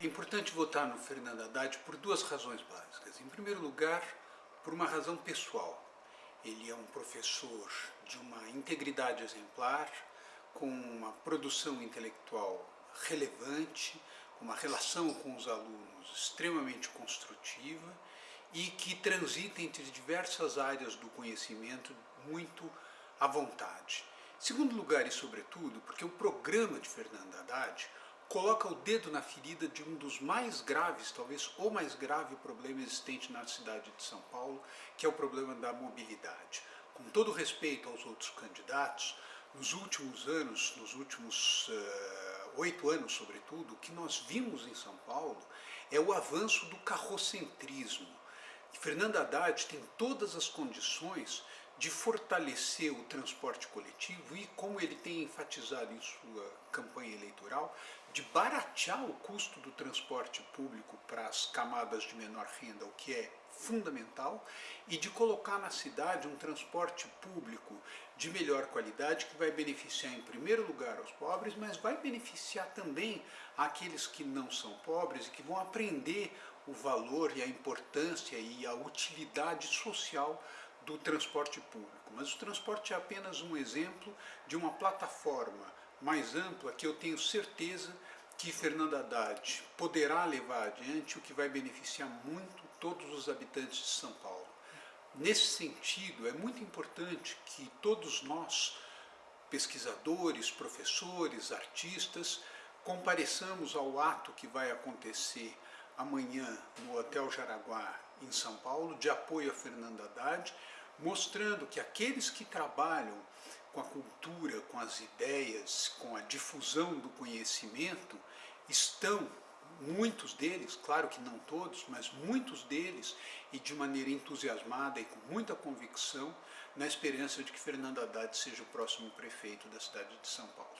É importante votar no Fernando Haddad por duas razões básicas. Em primeiro lugar, por uma razão pessoal. Ele é um professor de uma integridade exemplar, com uma produção intelectual relevante, uma relação com os alunos extremamente construtiva e que transita entre diversas áreas do conhecimento muito à vontade. Segundo lugar e sobretudo, porque o programa de Fernando Haddad coloca o dedo na ferida de um dos mais graves, talvez o mais grave problema existente na cidade de São Paulo, que é o problema da mobilidade. Com todo respeito aos outros candidatos, nos últimos anos, nos últimos uh, oito anos sobretudo, o que nós vimos em São Paulo é o avanço do carrocentrismo. E Fernando Haddad tem todas as condições de fortalecer o transporte coletivo e, como ele tem enfatizado em sua campanha eleitoral, de baratear o custo do transporte público para as camadas de menor renda, o que é fundamental, e de colocar na cidade um transporte público de melhor qualidade que vai beneficiar em primeiro lugar os pobres, mas vai beneficiar também aqueles que não são pobres e que vão aprender o valor e a importância e a utilidade social do transporte público. Mas o transporte é apenas um exemplo de uma plataforma mais ampla que eu tenho certeza que Fernando Haddad poderá levar adiante, o que vai beneficiar muito todos os habitantes de São Paulo. Nesse sentido, é muito importante que todos nós, pesquisadores, professores, artistas, compareçamos ao ato que vai acontecer amanhã no Hotel Jaraguá, em São Paulo, de apoio a Fernando Haddad, mostrando que aqueles que trabalham com a cultura, com as ideias, com a difusão do conhecimento, estão, muitos deles, claro que não todos, mas muitos deles, e de maneira entusiasmada e com muita convicção, na esperança de que Fernando Haddad seja o próximo prefeito da cidade de São Paulo.